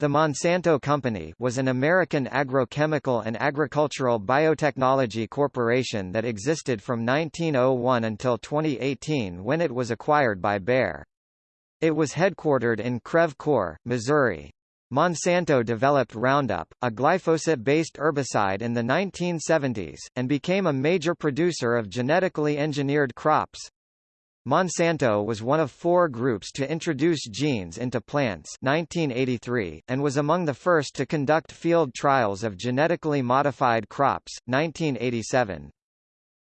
The Monsanto Company was an American agrochemical and agricultural biotechnology corporation that existed from 1901 until 2018 when it was acquired by Bayer. It was headquartered in Creve Coeur, Missouri. Monsanto developed Roundup, a glyphosate-based herbicide in the 1970s, and became a major producer of genetically engineered crops. Monsanto was one of four groups to introduce genes into plants 1983, and was among the first to conduct field trials of genetically modified crops, 1987.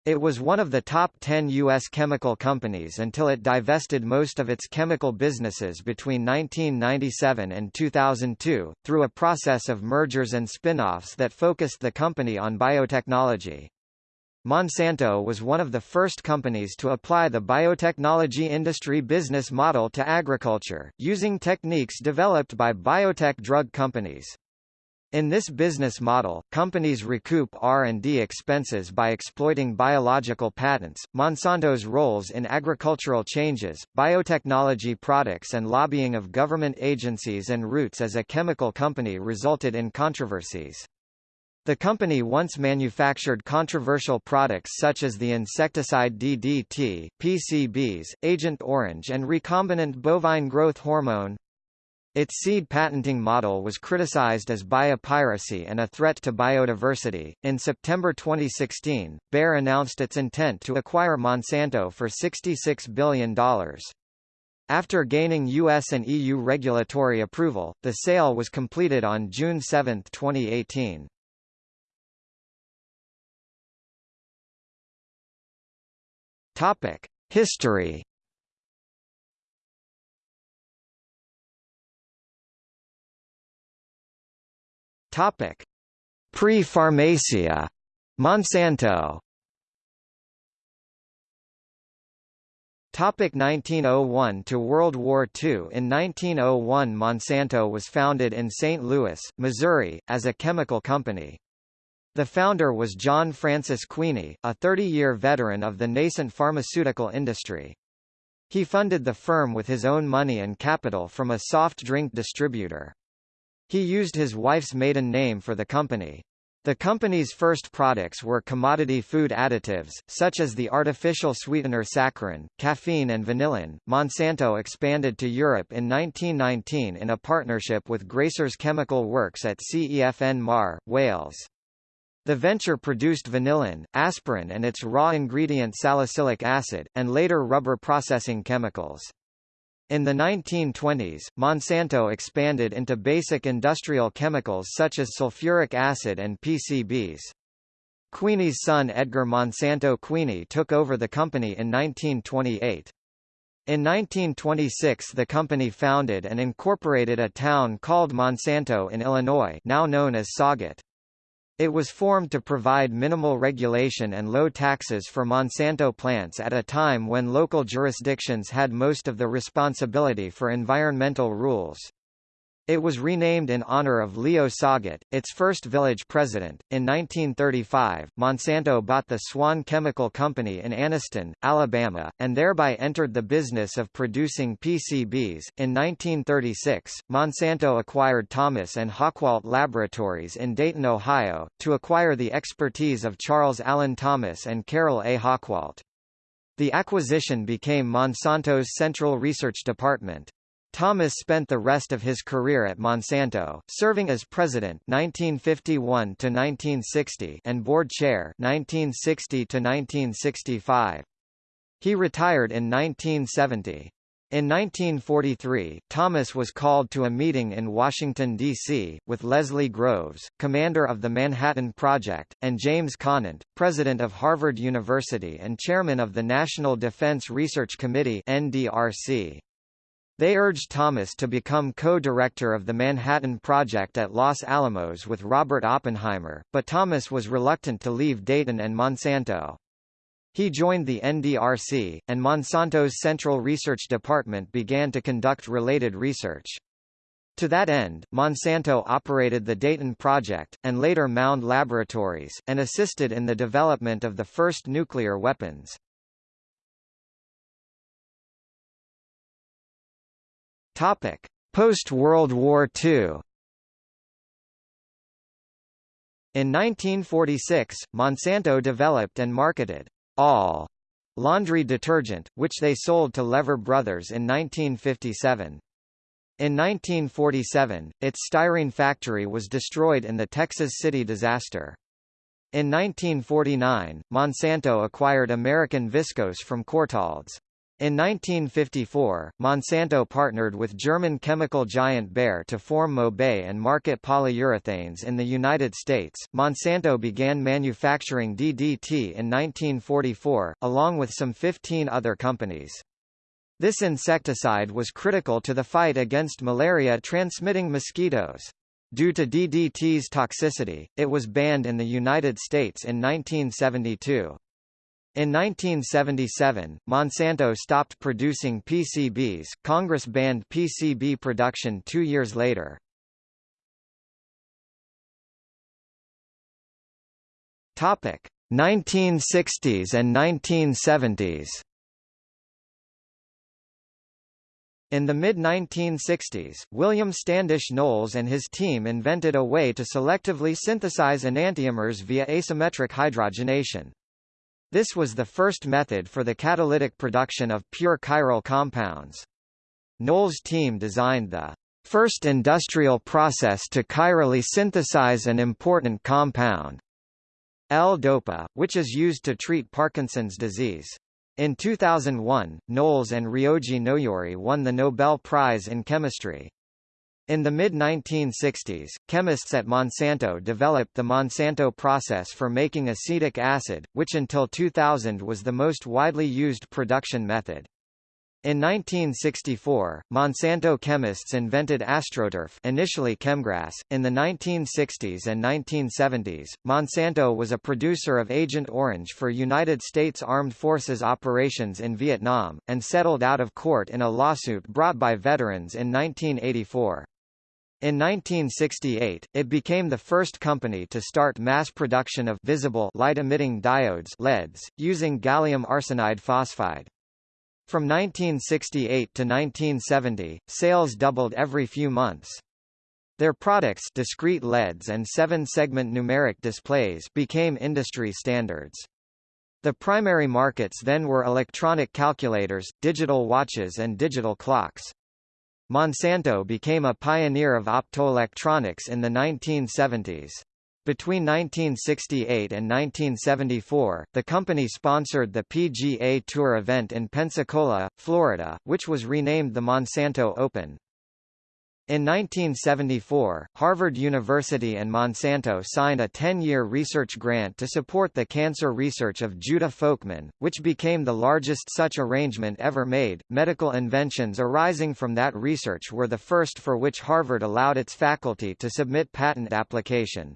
It was one of the top 10 U.S. chemical companies until it divested most of its chemical businesses between 1997 and 2002, through a process of mergers and spin-offs that focused the company on biotechnology. Monsanto was one of the first companies to apply the biotechnology industry business model to agriculture, using techniques developed by biotech drug companies. In this business model, companies recoup R&D expenses by exploiting biological patents. Monsanto's roles in agricultural changes, biotechnology products and lobbying of government agencies and roots as a chemical company resulted in controversies. The company once manufactured controversial products such as the insecticide DDT, PCBs, Agent Orange and recombinant bovine growth hormone. Its seed patenting model was criticized as biopiracy and a threat to biodiversity. In September 2016, Bayer announced its intent to acquire Monsanto for $66 billion. After gaining US and EU regulatory approval, the sale was completed on June 7, 2018. Topic: History. Topic: Pre-Pharmacia. Monsanto. Topic 1901 to World War II In 1901 Monsanto was founded in St. Louis, Missouri, as a chemical company. The founder was John Francis Queeny, a 30-year veteran of the nascent pharmaceutical industry. He funded the firm with his own money and capital from a soft drink distributor. He used his wife's maiden name for the company. The company's first products were commodity food additives, such as the artificial sweetener saccharin, caffeine and vanillin. Monsanto expanded to Europe in 1919 in a partnership with Graesser's Chemical Works at Cefn Mawr, Wales. The venture produced vanillin, aspirin and its raw ingredient salicylic acid, and later rubber processing chemicals. In the 1920s, Monsanto expanded into basic industrial chemicals such as sulfuric acid and PCBs. Queeny's son Edgar Monsanto Queeny took over the company in 1928. In 1926 the company founded and incorporated a town called Monsanto in Illinois now known as Sauget. It was formed to provide minimal regulation and low taxes for Monsanto plants at a time when local jurisdictions had most of the responsibility for environmental rules. It was renamed in honor of Leo Sauget, its first village president. In 1935, Monsanto bought the Swan Chemical Company in Anniston, Alabama, and thereby entered the business of producing PCBs. In 1936, Monsanto acquired Thomas and Hochwalt Laboratories in Dayton, Ohio, to acquire the expertise of Charles Allen Thomas and Carol A. Hochwalt. The acquisition became Monsanto's Central Research Department. Thomas spent the rest of his career at Monsanto, serving as president 1951 to 1960 and board chair 1960 to 1965. He retired in 1970. In 1943, Thomas was called to a meeting in Washington, D.C., with Leslie Groves, commander of the Manhattan Project, and James Conant, president of Harvard University and chairman of the National Defense Research Committee NDRC. They urged Thomas to become co-director of the Manhattan Project at Los Alamos with Robert Oppenheimer, but Thomas was reluctant to leave Dayton and Monsanto. He joined the NDRC, and Monsanto's Central Research Department began to conduct related research. To that end, Monsanto operated the Dayton Project, and later Mound Laboratories, and assisted in the development of the first nuclear weapons. Topic: Post-World War II. In 1946, Monsanto developed and marketed all laundry detergent, which they sold to Lever Brothers in 1957. In 1947, its styrene factory was destroyed in the Texas City disaster. In 1949, Monsanto acquired American Viscose from Courtauld's. In 1954, Monsanto partnered with German chemical giant Bayer to form Mobay and market polyurethanes in the United States. Monsanto began manufacturing DDT in 1944, along with some 15 other companies. This insecticide was critical to the fight against malaria-transmitting mosquitoes. Due to DDT's toxicity, it was banned in the United States in 1972. In 1977, Monsanto stopped producing PCBs. Congress banned PCB production two years later. Topic: 1960s and 1970s. In the mid-1960s, William Standish Knowles and his team invented a way to selectively synthesize enantiomers via asymmetric hydrogenation. This was the first method for the catalytic production of pure chiral compounds. Knowles' team designed the first industrial process to chirally synthesize an important compound, L-DOPA, which is used to treat Parkinson's disease. In 2001, Knowles and Ryoji Noyori won the Nobel Prize in Chemistry. In the mid-1960s, chemists at Monsanto developed the Monsanto process for making acetic acid, which until 2000 was the most widely used production method. In 1964, Monsanto chemists invented AstroTurf initially Chemgrass. In the 1960s and 1970s, Monsanto was a producer of Agent Orange for United States Armed Forces operations in Vietnam, and settled out of court in a lawsuit brought by veterans in 1984. In 1968, it became the first company to start mass production of visible light-emitting diodes LEDs, using gallium arsenide phosphide. From 1968 to 1970, sales doubled every few months. Their products discrete LEDs and seven-segment numeric displays became industry standards. The primary markets then were electronic calculators, digital watches and digital clocks. Monsanto became a pioneer of optoelectronics in the 1970s. Between 1968 and 1974, the company sponsored the PGA Tour event in Pensacola, Florida, which was renamed the Monsanto Open. In 1974, Harvard University and Monsanto signed a 10-year research grant to support the cancer research of Judah Folkman, which became the largest such arrangement ever made. Medical inventions arising from that research were the first for which Harvard allowed its faculty to submit patent application.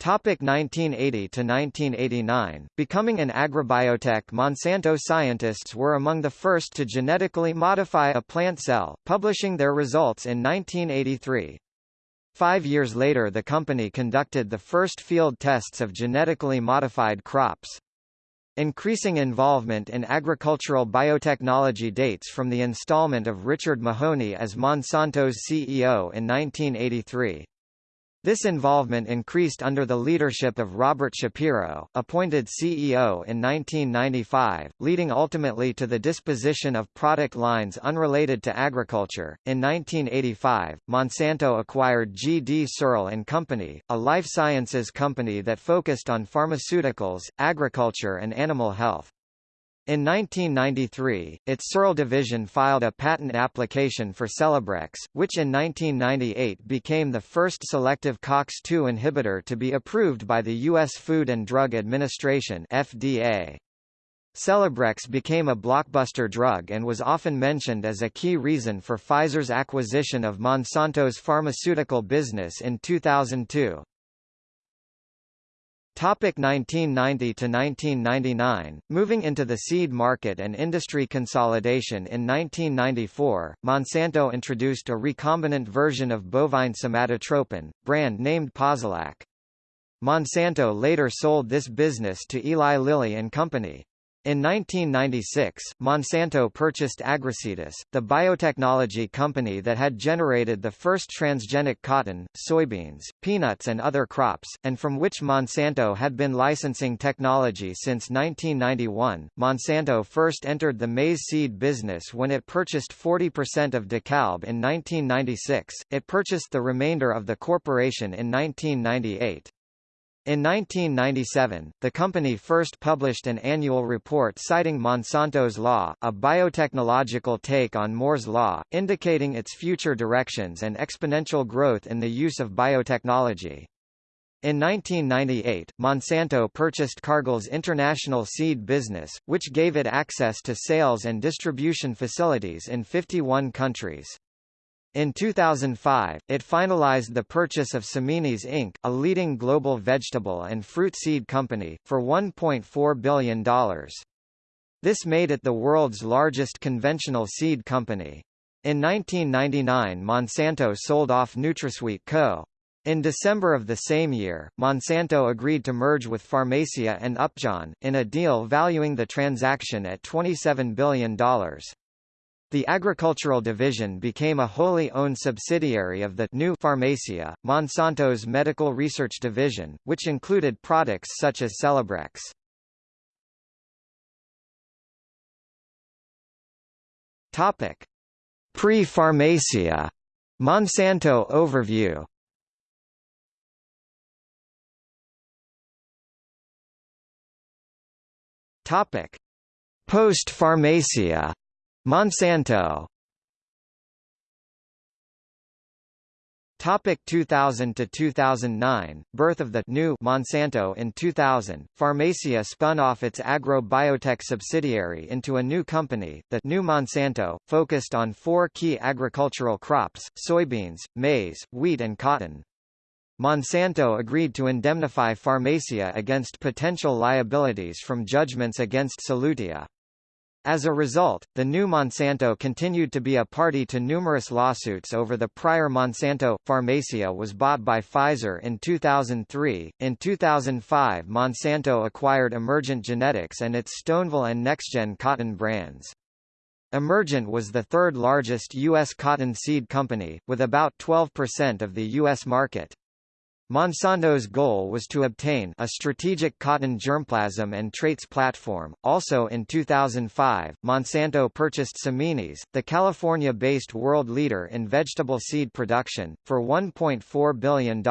Topic 1980 to 1989 Becoming an agrobiotech Monsanto scientists were among the first to genetically modify a plant cell, publishing their results in 1983. Five years later the company conducted the first field tests of genetically modified crops. Increasing involvement in agricultural biotechnology dates from the installment of Richard Mahoney as Monsanto's CEO in 1983. This involvement increased under the leadership of Robert Shapiro, appointed CEO in 1995, leading ultimately to the disposition of product lines unrelated to agriculture. In 1985, Monsanto acquired G. D. Searle and Company, a life sciences company that focused on pharmaceuticals, agriculture and animal health. In 1993, its Searle division filed a patent application for Celebrex, which in 1998 became the first selective COX-2 inhibitor to be approved by the U.S. Food and Drug Administration FDA. Celebrex became a blockbuster drug and was often mentioned as a key reason for Pfizer's acquisition of Monsanto's pharmaceutical business in 2002. Topic 1990 to 1999 Moving into the seed market and industry consolidation in 1994, Monsanto introduced a recombinant version of bovine somatotropin, brand named Posilac. Monsanto later sold this business to Eli Lilly and Company. In 1996, Monsanto purchased Agracetus, the biotechnology company that had generated the first transgenic cotton, soybeans, peanuts and other crops, and from which Monsanto had been licensing technology since 1991. Monsanto first entered the maize seed business when it purchased 40% of DeKalb in 1996. It purchased the remainder of the corporation in 1998. In 1997, the company first published an annual report citing Monsanto's law, a biotechnological take on Moore's law, indicating its future directions and exponential growth in the use of biotechnology. In 1998, Monsanto purchased Cargill's international seed business, which gave it access to sales and distribution facilities in 51 countries. In 2005, it finalized the purchase of Seminis Inc., a leading global vegetable and fruit seed company, for $1.4 billion. This made it the world's largest conventional seed company. In 1999 Monsanto sold off NutraSweet Co. In December of the same year, Monsanto agreed to merge with Pharmacia and Upjohn, in a deal valuing the transaction at $27 billion. The agricultural division became a wholly owned subsidiary of the new Pharmacia, Monsanto's medical research division, which included products such as Celebrex. Topic: Pre-Pharmacia Monsanto overview. Topic: Post-Pharmacia Monsanto. Topic 2000 to 2009 Birth of the new Monsanto in 2000 Pharmacia spun off its agro-biotech subsidiary into a new company the new Monsanto focused on four key agricultural crops soybeans maize wheat and cotton. Monsanto agreed to indemnify Pharmacia against potential liabilities from judgments against Solutia as a result, the new Monsanto continued to be a party to numerous lawsuits over the prior Monsanto. Pharmacia was bought by Pfizer in 2003. In 2005, Monsanto acquired Emergent Genetics and its Stoneville and NextGen cotton brands. Emergent was the third largest U.S. cotton seed company, with about 12% of the U.S. market. Monsanto's goal was to obtain a strategic cotton germplasm and traits platform. Also in 2005, Monsanto purchased Seminis, the California-based world leader in vegetable seed production, for $1.4 billion.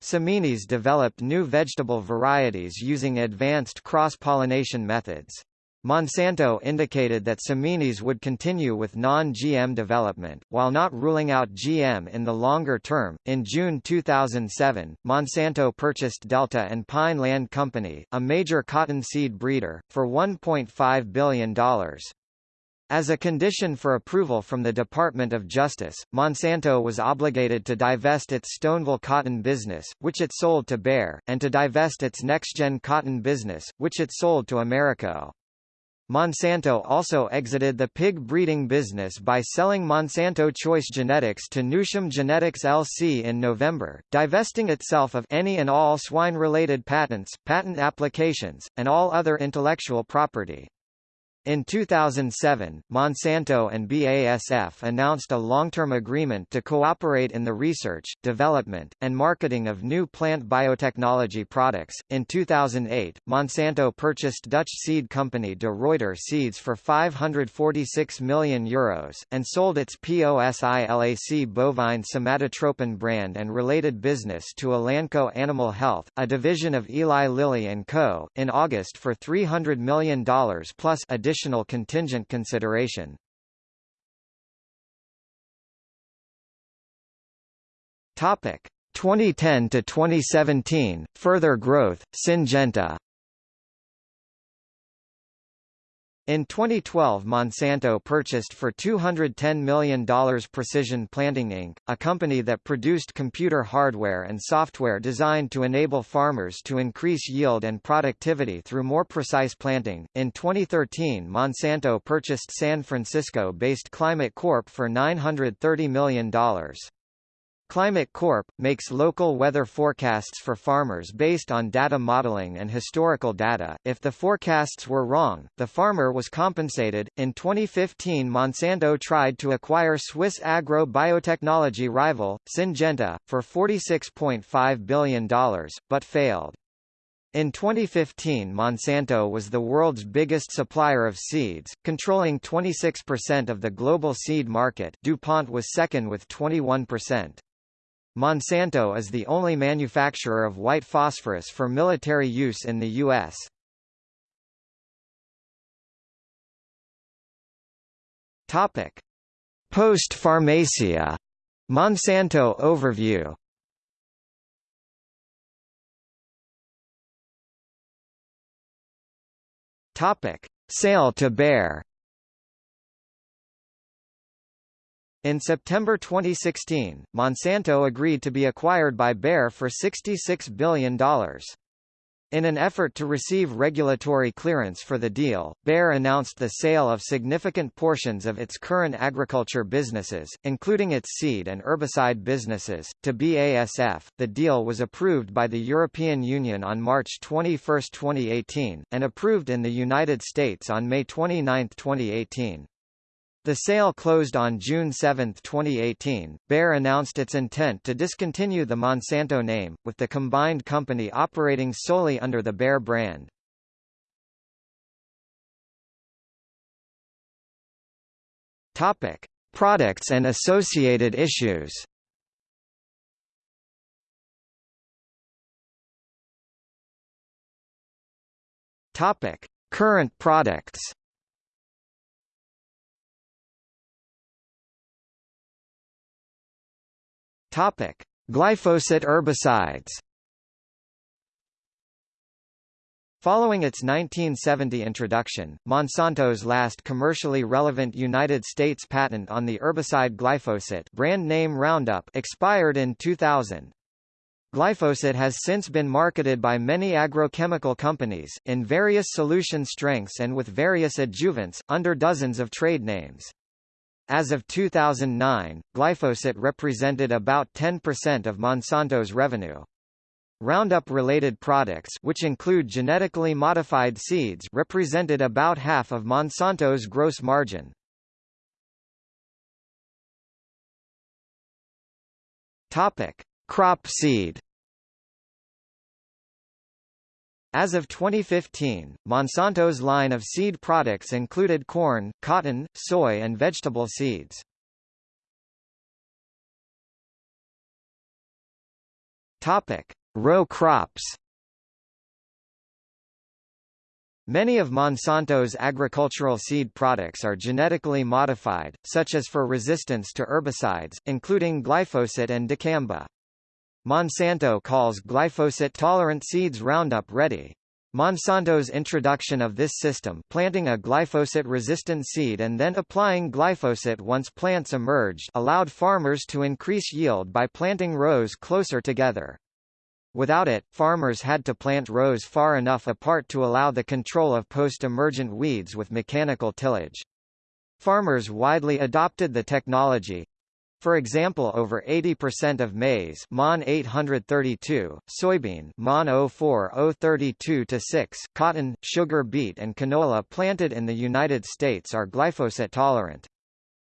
Seminis developed new vegetable varieties using advanced cross-pollination methods. Monsanto indicated that Seminis would continue with non-GM development, while not ruling out GM in the longer term. In June 2007, Monsanto purchased Delta and Pine Land Company, a major cottonseed breeder, for $1.5 billion. As a condition for approval from the Department of Justice, Monsanto was obligated to divest its Stoneville cotton business, which it sold to Bayer, and to divest its NextGen cotton business, which it sold to Americot. Monsanto also exited the pig breeding business by selling Monsanto Choice Genetics to Newsham Genetics LC in November, divesting itself of any and all swine-related patents, patent applications, and all other intellectual property. In 2007, Monsanto and BASF announced a long-term agreement to cooperate in the research, development, and marketing of new plant biotechnology products. In 2008, Monsanto purchased Dutch seed company De Ruiter Seeds for 546 million euros, and sold its POSILAC bovine somatotropin brand and related business to Elanco Animal Health, a division of Eli Lilly & Co., in August for $300 million plus additional additional contingent consideration. Topic 2010 to 2017 further growth Syngenta In 2012 Monsanto purchased for $210 million Precision Planting Inc., a company that produced computer hardware and software designed to enable farmers to increase yield and productivity through more precise planting. In 2013 Monsanto purchased San Francisco-based Climate Corp for $930 million. Climate Corp. makes local weather forecasts for farmers based on data modeling and historical data. If the forecasts were wrong, the farmer was compensated. In 2015, Monsanto tried to acquire Swiss agro biotechnology rival, Syngenta, for $46.5 billion, but failed. In 2015 Monsanto was the world's biggest supplier of seeds, controlling 26% of the global seed market DuPont was second with 21%. Monsanto is the only manufacturer of white phosphorus for military use in the U.S. Post-pharmacia Monsanto overview Topic: Sale to Bayer. In September 2016, Monsanto agreed to be acquired by Bayer for $66 billion. In an effort to receive regulatory clearance for the deal, Bayer announced the sale of significant portions of its current agriculture businesses, including its seed and herbicide businesses, to BASF. The deal was approved by the European Union on March 21, 2018, and approved in the United States on May 29, 2018. The sale closed on June 7, 2018. Bayer announced its intent to discontinue the Monsanto name, with the combined company operating solely under the Bayer brand. Topic: Products and associated issues. Topic: Current products. Topic: Glyphosate herbicides. Following its 1970 introduction, Monsanto's last commercially relevant United States patent on the herbicide glyphosate brand name Roundup expired in 2000. Glyphosate has since been marketed by many agrochemical companies, in various solution strengths and with various adjuvants, under dozens of trade names. As of 2009, glyphosate represented about 10% of Monsanto's revenue. Roundup-related products which include genetically modified seeds represented about half of Monsanto's gross margin. Topic: Crop seed As of 2015, Monsanto's line of seed products included corn, cotton, soy and vegetable seeds. Topic: Row crops. Many of Monsanto's agricultural seed products are genetically modified, such as for resistance to herbicides, including glyphosate and dicamba. Monsanto calls glyphosate-tolerant seeds Roundup Ready. Monsanto's introduction of this system planting a glyphosate-resistant seed and then applying glyphosate once plants emerged allowed farmers to increase yield by planting rows closer together. Without it, farmers had to plant rows far enough apart to allow the control of post-emergent weeds with mechanical tillage. Farmers widely adopted the technology, for example over 80% of maize MON 832, soybean MON 04-032-6, cotton, sugar beet and canola planted in the United States are glyphosate tolerant.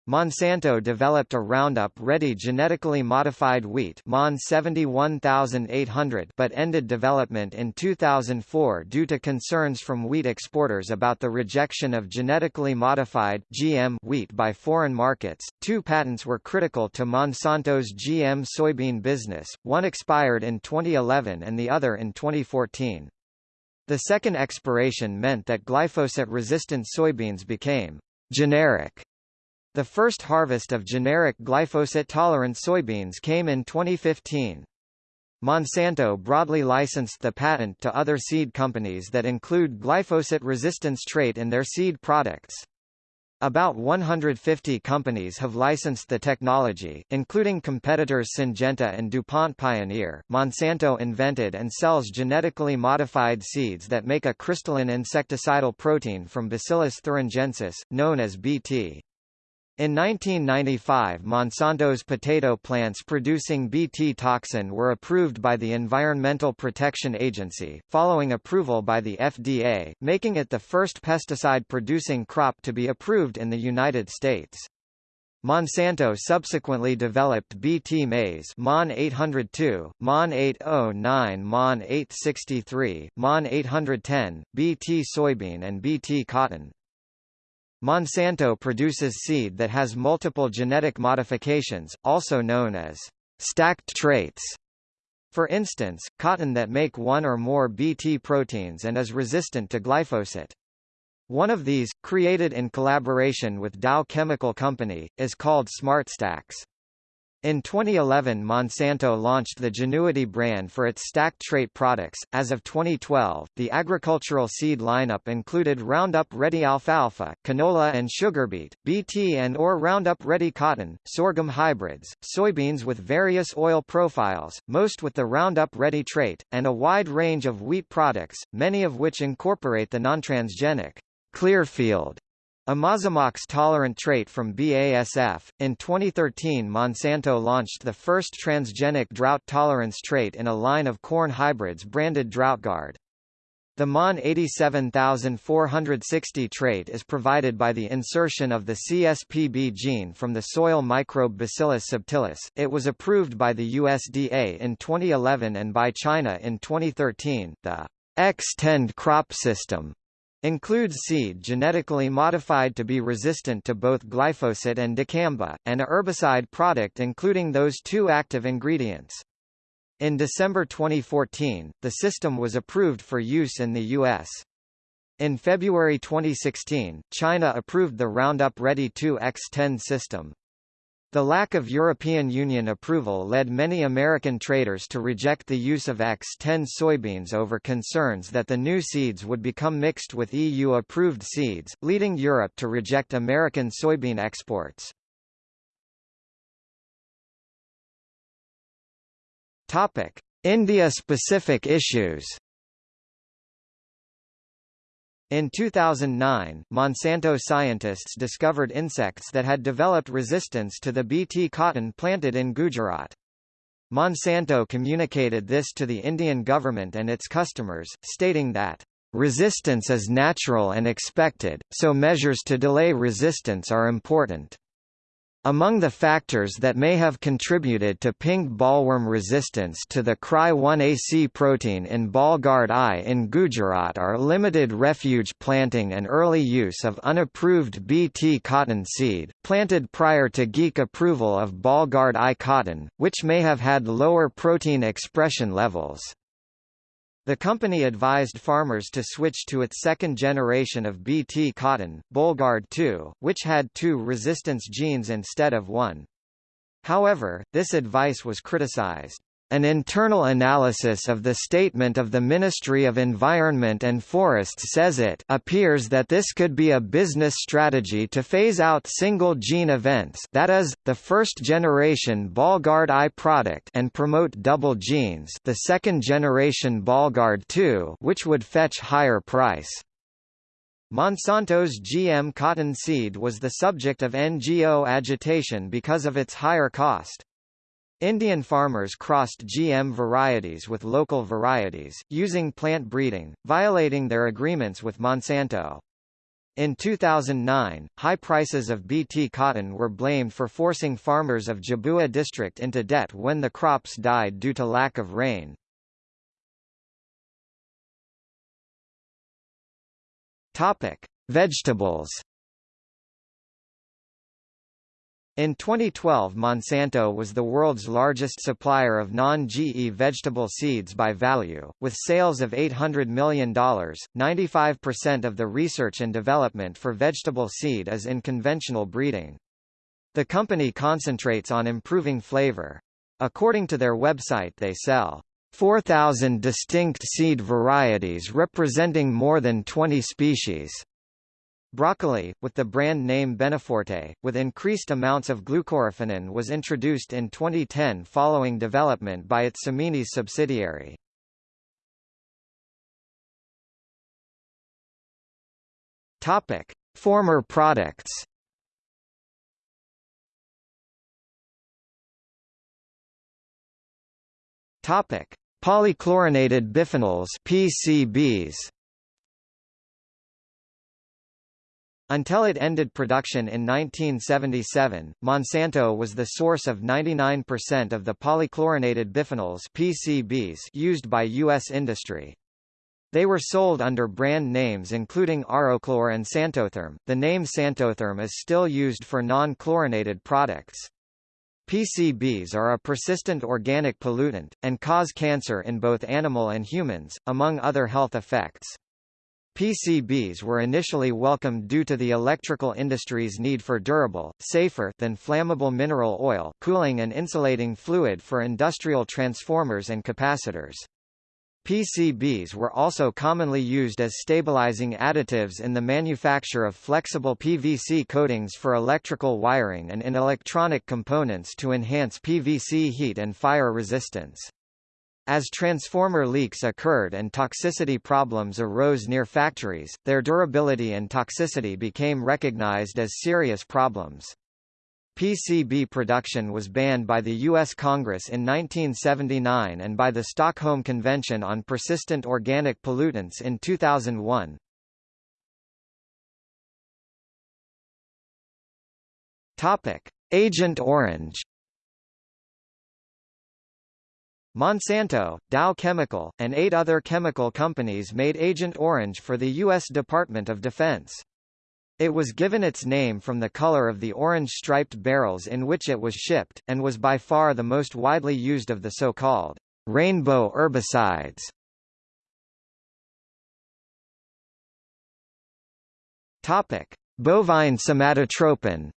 Monsanto developed a Roundup-ready genetically modified wheat MON 71800 but ended development in 2004 due to concerns from wheat exporters about the rejection of genetically modified GM wheat by foreign markets. Two patents were critical to Monsanto's GM soybean business, one expired in 2011 and the other in 2014. The second expiration meant that glyphosate-resistant soybeans became generic the first harvest of generic glyphosate-tolerant soybeans came in 2015. Monsanto broadly licensed the patent to other seed companies that include glyphosate resistance trait in their seed products. About 150 companies have licensed the technology, including competitors Syngenta and DuPont Pioneer. Monsanto invented and sells genetically modified seeds that make a crystalline insecticidal protein from Bacillus thuringiensis, known as BT. In 1995 Monsanto's potato plants producing Bt toxin were approved by the Environmental Protection Agency, following approval by the FDA, making it the first pesticide-producing crop to be approved in the United States. Monsanto subsequently developed Bt maize MON 802, MON 809 MON 863, MON 810, Bt soybean and Bt cotton. Monsanto produces seed that has multiple genetic modifications, also known as stacked traits. For instance, cotton that make one or more Bt proteins and is resistant to glyphosate. One of these, created in collaboration with Dow Chemical Company, is called SmartStax. In 2011 Monsanto launched the Genuity brand for its stacked trait products. As of 2012, the agricultural seed lineup included Roundup Ready alfalfa, canola and sugar beet, BT and or Roundup Ready cotton, sorghum hybrids, soybeans with various oil profiles, most with the Roundup Ready trait, and a wide range of wheat products, many of which incorporate the non-transgenic Clearfield Imazamox-tolerant trait from BASF. In 2013 Monsanto launched the first transgenic drought tolerance trait in a line of corn hybrids branded DroughtGuard. The MON 87460 trait is provided by the insertion of the CSPB gene from the soil microbe Bacillus subtilis. It was approved by the USDA in 2011 and by China in 2013. The Xtend crop system Includes seed genetically modified to be resistant to both glyphosate and dicamba, and a herbicide product including those two active ingredients. In December 2014, the system was approved for use in the U.S. In February 2016, China approved the Roundup Ready 2 Xtend system. The lack of European Union approval led many American traders to reject the use of Xtend soybeans over concerns that the new seeds would become mixed with EU-approved seeds, leading Europe to reject American soybean exports. India-specific issues in 2009, Monsanto scientists discovered insects that had developed resistance to the Bt cotton planted in Gujarat. Monsanto communicated this to the Indian government and its customers, stating that, "...resistance is natural and expected, so measures to delay resistance are important." Among the factors that may have contributed to pink bollworm resistance to the Cry1AC protein in Bollgard I in Gujarat are limited refuge planting and early use of unapproved Bt cotton seed, planted prior to GEAC approval of Bollgard I cotton, which may have had lower protein expression levels. The company advised farmers to switch to its second generation of Bt cotton, Bollgard 2, which had two resistance genes instead of one. However, this advice was criticized. An internal analysis of the statement of the Ministry of Environment and Forests says it appears that this could be a business strategy to phase out single-gene events that is, the first-generation Bollgard I product and promote double genes the second-generation Bollgard II which would fetch higher price. Monsanto's GM cotton seed was the subject of NGO agitation because of its higher cost. Indian farmers crossed GM varieties with local varieties, using plant breeding, violating their agreements with Monsanto. In 2009, high prices of Bt cotton were blamed for forcing farmers of Jhabua district into debt when the crops died due to lack of rain. Topic: Vegetables in 2012 Monsanto was the world's largest supplier of non-GE vegetable seeds by value, with sales of $800 million. 95% of the research and development for vegetable seed is in conventional breeding. The company concentrates on improving flavor. According to their website they sell 4,000 distinct seed varieties representing more than 20 species. Broccoli, with the brand name Beneforte, with increased amounts of glucoraphanin was introduced in 2010 following development by its Seminis subsidiary. Topic: Former products. Topic: Polychlorinated biphenyls (PCBs). Until it ended production in 1977, Monsanto was the source of 99% of the polychlorinated biphenyls (PCBs) used by U.S. industry. They were sold under brand names including Aroclor and Santotherm. The name Santotherm is still used for non-chlorinated products. PCBs are a persistent organic pollutant, and cause cancer in both animal and humans, among other health effects. PCBs were initially welcomed due to the electrical industry's need for durable, safer than flammable mineral oil cooling and insulating fluid for industrial transformers and capacitors. PCBs were also commonly used as stabilizing additives in the manufacture of flexible PVC coatings for electrical wiring and in electronic components to enhance PVC heat and fire resistance. As transformer leaks occurred and toxicity problems arose near factories, their durability and toxicity became recognized as serious problems. PCB production was banned by the U.S. Congress in 1979 and by the Stockholm Convention on Persistent Organic Pollutants in 2001. Topic: Agent Orange Monsanto, Dow Chemical, and eight other chemical companies made Agent Orange for the U.S. Department of Defense. It was given its name from the color of the orange-striped barrels in which it was shipped, and was by far the most widely used of the so-called rainbow herbicides. Topic: Bovine somatotropin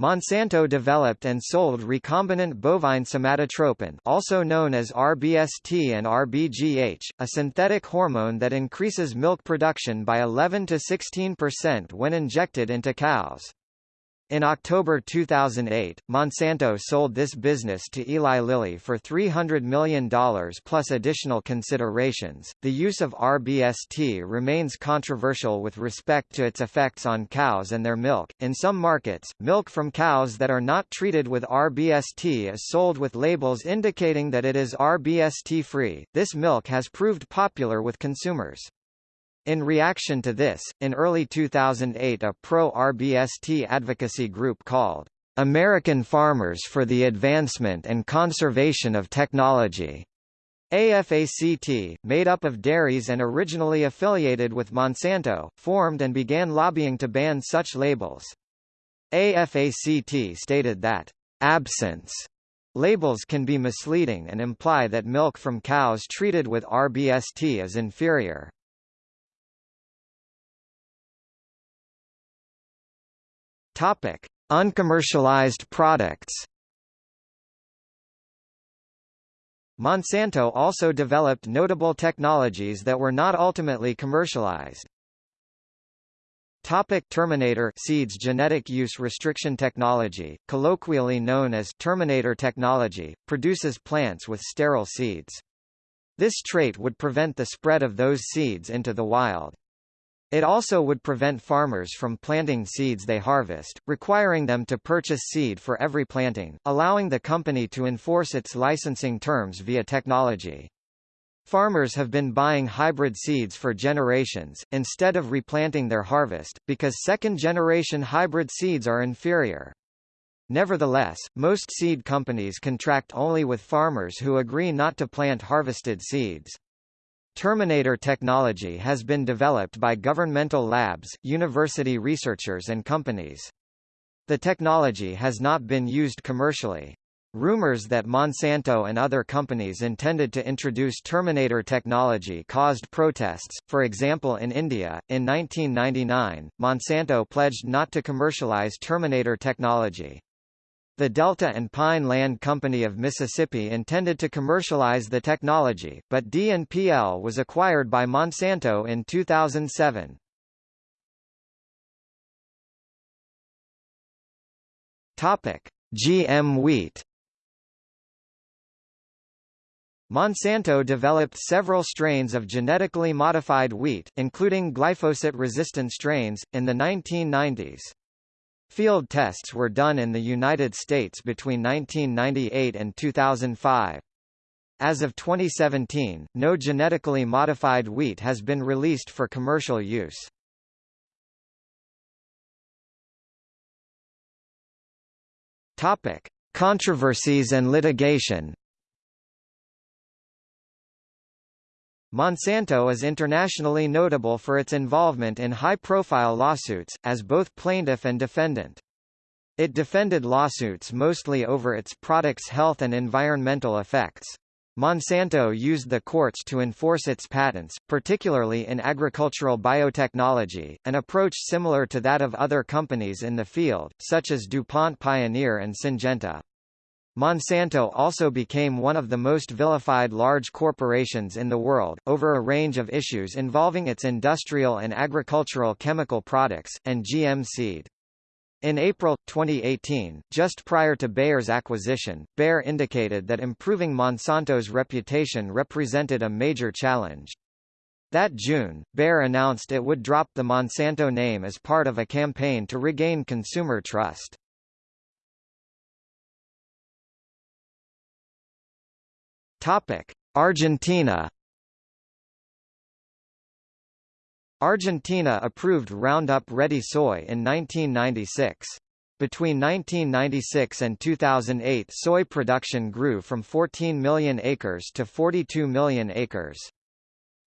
Monsanto developed and sold recombinant bovine somatotropin also known as RBST and RBGH, a synthetic hormone that increases milk production by 11 to 16% when injected into cows. In October 2008, Monsanto sold this business to Eli Lilly for $300 million plus additional considerations. The use of RBST remains controversial with respect to its effects on cows and their milk. In some markets, milk from cows that are not treated with RBST is sold with labels indicating that it is RBST free. This milk has proved popular with consumers. In reaction to this, in early 2008 a pro-RBST advocacy group called American Farmers for the Advancement and Conservation of Technology AFACT, made up of dairies and originally affiliated with Monsanto, formed and began lobbying to ban such labels. AFACT stated that absence labels can be misleading and imply that milk from cows treated with RBST is inferior. Topic: Uncommercialized products. Monsanto also developed notable technologies that were not ultimately commercialized. Topic Terminator Seeds Genetic use restriction technology, colloquially known as Terminator technology, produces plants with sterile seeds. This trait would prevent the spread of those seeds into the wild. It also would prevent farmers from planting seeds they harvest, requiring them to purchase seed for every planting, allowing the company to enforce its licensing terms via technology. Farmers have been buying hybrid seeds for generations, instead of replanting their harvest, because second-generation hybrid seeds are inferior. Nevertheless, most seed companies contract only with farmers who agree not to plant harvested seeds. Terminator technology has been developed by governmental labs, university researchers and companies. The technology has not been used commercially. Rumors that Monsanto and other companies intended to introduce Terminator technology caused protests, for example in India. In 1999, Monsanto pledged not to commercialize Terminator technology. The Delta and Pine Land Company of Mississippi intended to commercialize the technology, but D&PL was acquired by Monsanto in 2007. Topic: GM wheat. Monsanto developed several strains of genetically modified wheat, including glyphosate-resistant strains, in the 1990s. Field tests were done in the United States between 1998 and 2005. As of 2017, no genetically modified wheat has been released for commercial use. Topic: Controversies and litigation. Monsanto is internationally notable for its involvement in high-profile lawsuits, as both plaintiff and defendant. It defended lawsuits mostly over its products' health and environmental effects. Monsanto used the courts to enforce its patents, particularly in agricultural biotechnology, an approach similar to that of other companies in the field, such as DuPont Pioneer and Syngenta. Monsanto also became one of the most vilified large corporations in the world, over a range of issues involving its industrial and agricultural chemical products, and GM seed. In April, 2018, just prior to Bayer's acquisition, Bayer indicated that improving Monsanto's reputation represented a major challenge. That June, Bayer announced it would drop the Monsanto name as part of a campaign to regain consumer trust. Topic: Argentina. Argentina approved Roundup Ready soy in 1996. Between 1996 and 2008 soy production grew from 14 million acres to 42 million acres.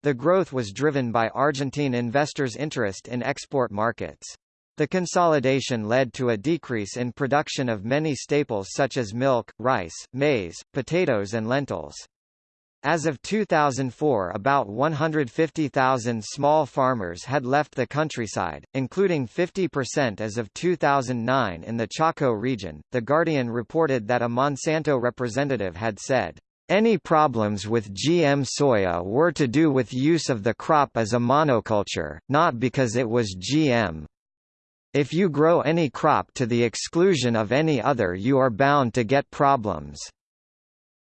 The growth was driven by Argentine investors' interest in export markets. The consolidation led to a decrease in production of many staples such as milk, rice, maize, potatoes and lentils. As of 2004 about 150,000 small farmers had left the countryside, including 50% as of 2009 in the Chaco region. The Guardian reported that a Monsanto representative had said, any problems with GM soya were to do with use of the crop as a monoculture, not because it was GM. If you grow any crop to the exclusion of any other you are bound to get problems.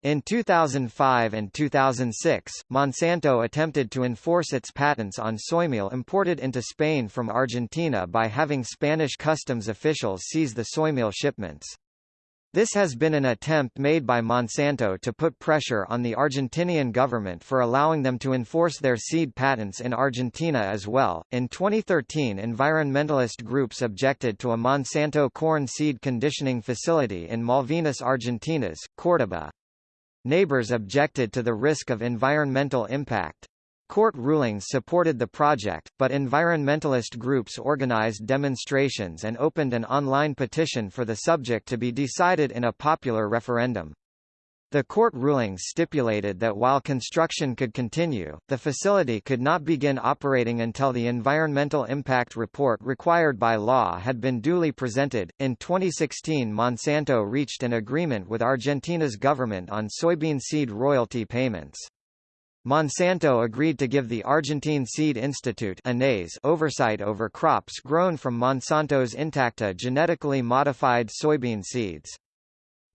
In 2005 and 2006, Monsanto attempted to enforce its patents on soymeal imported into Spain from Argentina by having Spanish customs officials seize the soymeal shipments. This has been an attempt made by Monsanto to put pressure on the Argentinian government for allowing them to enforce their seed patents in Argentina as well. In 2013, environmentalist groups objected to a Monsanto corn seed conditioning facility in Malvinas Argentinas, Córdoba. Neighbors objected to the risk of environmental impact. Court rulings supported the project, but environmentalist groups organized demonstrations and opened an online petition for the subject to be decided in a popular referendum. The court rulings stipulated that while construction could continue, the facility could not begin operating until the environmental impact report required by law had been duly presented. In 2016, Monsanto reached an agreement with Argentina's government on soybean seed royalty payments. Monsanto agreed to give the Argentine Seed Institute oversight over crops grown from Monsanto's Intacta genetically modified soybean seeds.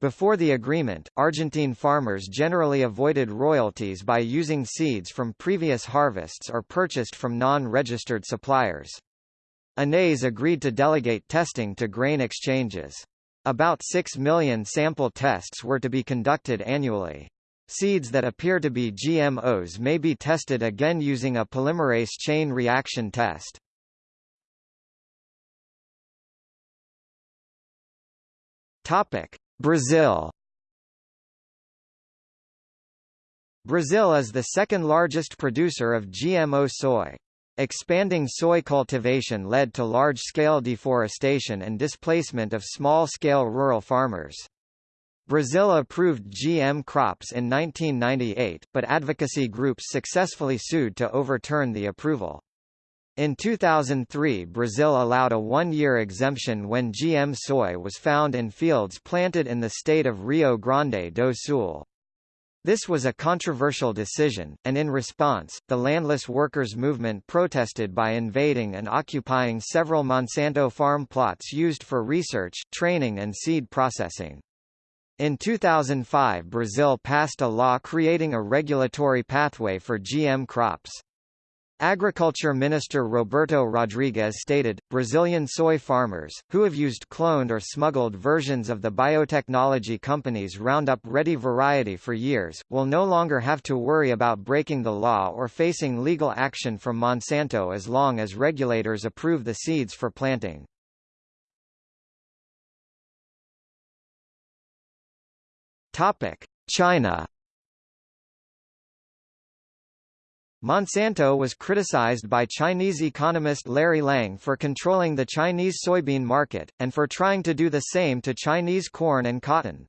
Before the agreement, Argentine farmers generally avoided royalties by using seeds from previous harvests or purchased from non-registered suppliers. INASE agreed to delegate testing to grain exchanges. About 6 million sample tests were to be conducted annually. Seeds that appear to be GMOs may be tested again using a polymerase chain reaction test. Topic: Brazil. Brazil is the second largest producer of GMO soy. Expanding soy cultivation led to large-scale deforestation and displacement of small-scale rural farmers. Brazil approved GM crops in 1998, but advocacy groups successfully sued to overturn the approval. In 2003 Brazil allowed a one-year exemption when GM soy was found in fields planted in the state of Rio Grande do Sul. This was a controversial decision, and in response, the landless workers' movement protested by invading and occupying several Monsanto farm plots used for research, training and seed processing. In 2005 Brazil passed a law creating a regulatory pathway for GM crops. Agriculture Minister Roberto Rodrigues stated, Brazilian soy farmers, who have used cloned or smuggled versions of the biotechnology company's Roundup Ready variety for years, will no longer have to worry about breaking the law or facing legal action from Monsanto as long as regulators approve the seeds for planting. China Monsanto was criticized by Chinese economist Larry Lang for controlling the Chinese soybean market, and for trying to do the same to Chinese corn and cotton.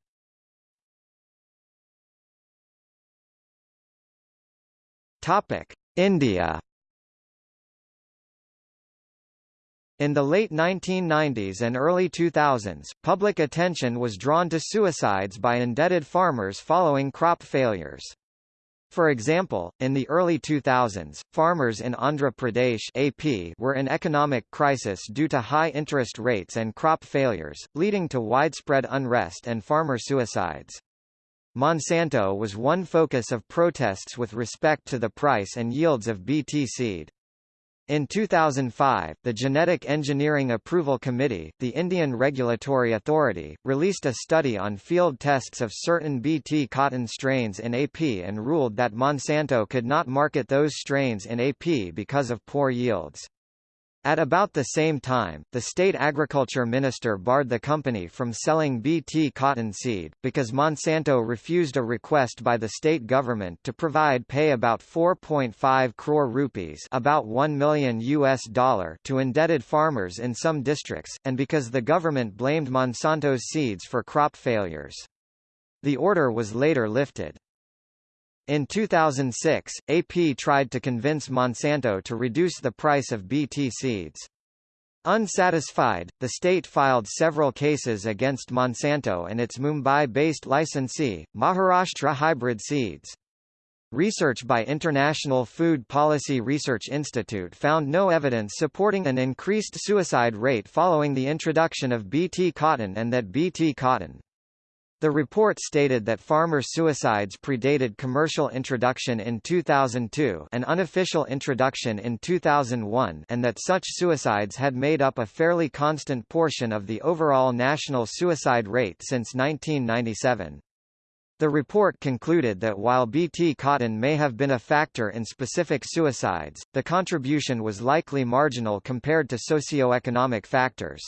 Topic: India In the late 1990s and early 2000s, public attention was drawn to suicides by indebted farmers following crop failures. For example, in the early 2000s, farmers in Andhra Pradesh AP were in economic crisis due to high interest rates and crop failures, leading to widespread unrest and farmer suicides. Monsanto was one focus of protests with respect to the price and yields of BT seed. In 2005, the Genetic Engineering Approval Committee, the Indian regulatory authority, released a study on field tests of certain Bt cotton strains in AP and ruled that Monsanto could not market those strains in AP because of poor yields. At about the same time, the state agriculture minister barred the company from selling Bt cotton seed, because Monsanto refused a request by the state government to provide pay about 4.5 crore rupees about 1 million US dollar to indebted farmers in some districts, and because the government blamed Monsanto's seeds for crop failures. The order was later lifted. In 2006, AP tried to convince Monsanto to reduce the price of BT seeds. Unsatisfied, the state filed several cases against Monsanto and its Mumbai-based licensee, Maharashtra Hybrid Seeds. Research by International Food Policy Research Institute found no evidence supporting an increased suicide rate following the introduction of BT cotton and that BT cotton the report stated that farmer suicides predated commercial introduction in 2002 an unofficial introduction in 2001 and that such suicides had made up a fairly constant portion of the overall national suicide rate since 1997. The report concluded that while Bt cotton may have been a factor in specific suicides, the contribution was likely marginal compared to socio-economic factors.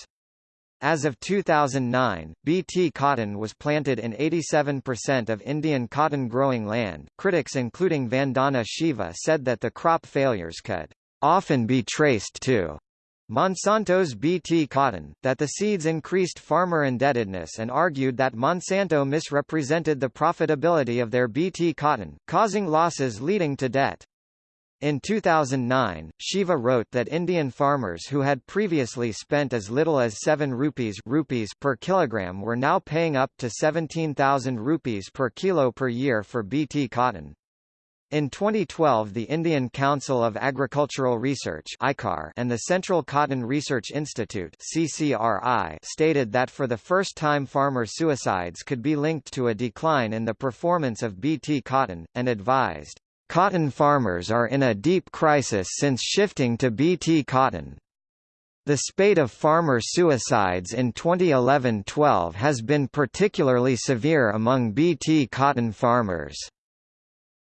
As of 2009, Bt cotton was planted in 87% of Indian cotton growing land. Critics including Vandana Shiva said that the crop failures could often be traced to Monsanto's Bt cotton, that the seeds increased farmer indebtedness and argued that Monsanto misrepresented the profitability of their Bt cotton, causing losses leading to debt. In 2009, Shiva wrote that Indian farmers who had previously spent as little as 7 rupees, rupees per kilogram were now paying up to 17,000 rupees per kilo per year for BT cotton. In 2012 the Indian Council of Agricultural Research and the Central Cotton Research Institute stated that for the first time farmer suicides could be linked to a decline in the performance of BT cotton, and advised, Cotton farmers are in a deep crisis since shifting to Bt cotton. The spate of farmer suicides in 2011-12 has been particularly severe among Bt cotton farmers.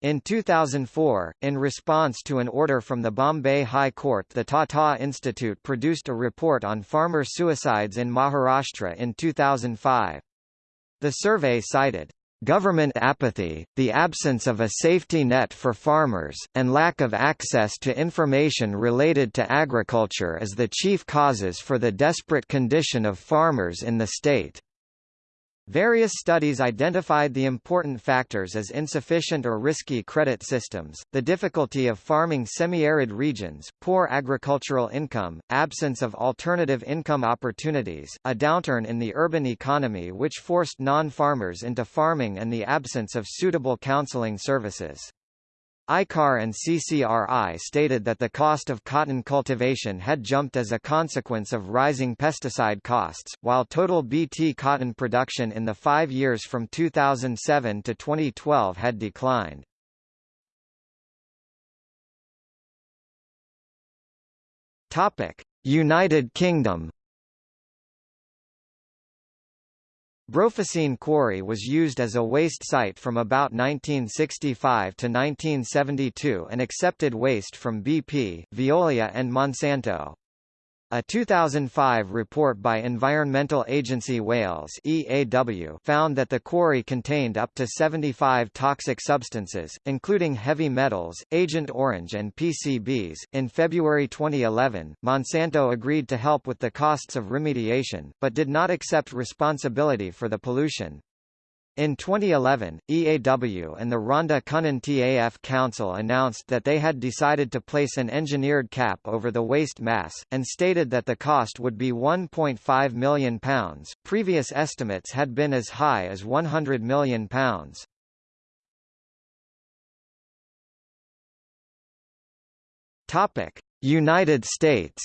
In 2004, in response to an order from the Bombay High Court the Tata Institute produced a report on farmer suicides in Maharashtra in 2005. The survey cited Government apathy, the absence of a safety net for farmers, and lack of access to information related to agriculture as the chief causes for the desperate condition of farmers in the state. Various studies identified the important factors as insufficient or risky credit systems, the difficulty of farming semi-arid regions, poor agricultural income, absence of alternative income opportunities, a downturn in the urban economy which forced non-farmers into farming and the absence of suitable counseling services. ICAR and CCRI stated that the cost of cotton cultivation had jumped as a consequence of rising pesticide costs, while total BT cotton production in the five years from 2007 to 2012 had declined. United Kingdom Brofiscin Quarry was used as a waste site from about 1965 to 1972 and accepted waste from BP, Veolia and Monsanto. A 2005 report by Environmental Agency Wales EAW found that the quarry contained up to 75 toxic substances, including heavy metals, Agent Orange and PCBs. In February 2011, Monsanto agreed to help with the costs of remediation, but did not accept responsibility for the pollution. In 2011, EAW and the Rhondda Cynon TAF Council announced that they had decided to place an engineered cap over the waste mass, and stated that the cost would be £1.5 million. Previous estimates had been as high as £100 million. United States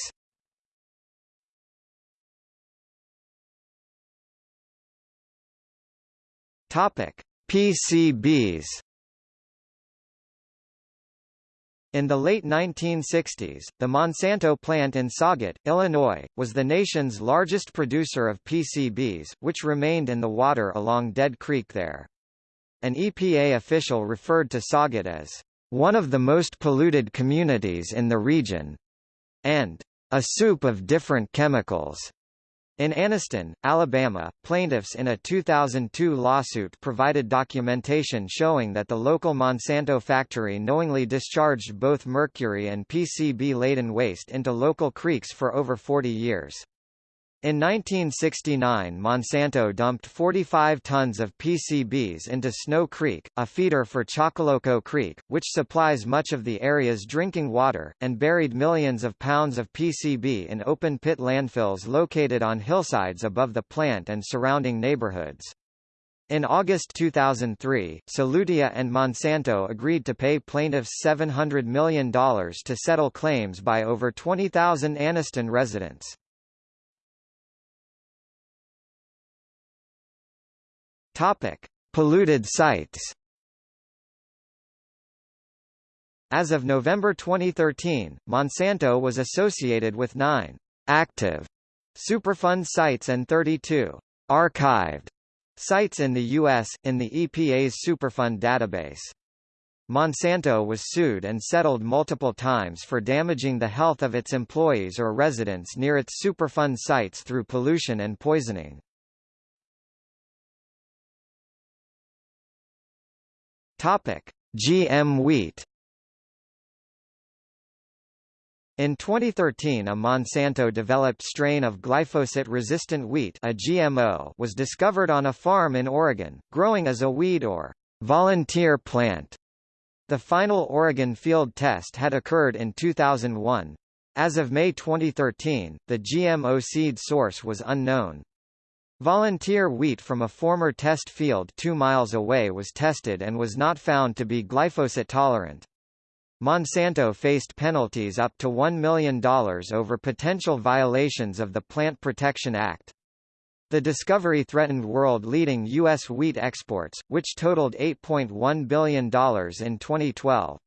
Topic: PCBs. In the late 1960s, the Monsanto plant in Sauget, Illinois, was the nation's largest producer of PCBs, which remained in the water along Dead Creek there. An EPA official referred to Sauget as one of the most polluted communities in the region, and a soup of different chemicals. In Anniston, Alabama, plaintiffs in a 2002 lawsuit provided documentation showing that the local Monsanto factory knowingly discharged both mercury and PCB-laden waste into local creeks for over 40 years. In 1969 Monsanto dumped 45 tons of PCBs into Snow Creek, a feeder for Choccolocco Creek, which supplies much of the area's drinking water, and buried millions of pounds of PCB in open-pit landfills located on hillsides above the plant and surrounding neighborhoods. In August 2003, Solutia and Monsanto agreed to pay plaintiffs $700 million to settle claims by over 20,000 Anniston residents. Topic: Polluted sites. As of November 2013, Monsanto was associated with 9 active Superfund sites and 32 archived sites in the U.S., in the EPA's Superfund database. Monsanto was sued and settled multiple times for damaging the health of its employees or residents near its Superfund sites through pollution and poisoning. Topic: GM wheat. In 2013 a Monsanto-developed strain of glyphosate-resistant wheat a GMO was discovered on a farm in Oregon, growing as a weed or volunteer plant. The final Oregon field test had occurred in 2001. As of May 2013, the GMO seed source was unknown. Volunteer wheat from a former test field two miles away was tested and was not found to be glyphosate tolerant. Monsanto faced penalties up to $1 million over potential violations of the Plant Protection Act. The discovery threatened world-leading U.S. wheat exports, which totaled $8.1 billion in 2012.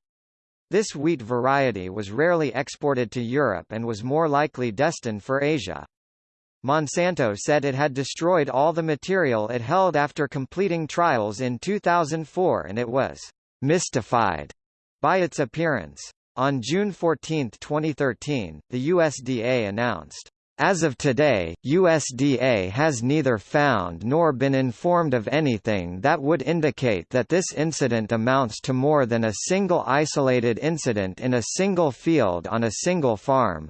This wheat variety was rarely exported to Europe and was more likely destined for Asia. Monsanto said it had destroyed all the material it held after completing trials in 2004 and it was mystified by its appearance. On June 14, 2013, the USDA announced, as of today, USDA has neither found nor been informed of anything that would indicate that this incident amounts to more than a single isolated incident in a single field on a single farm.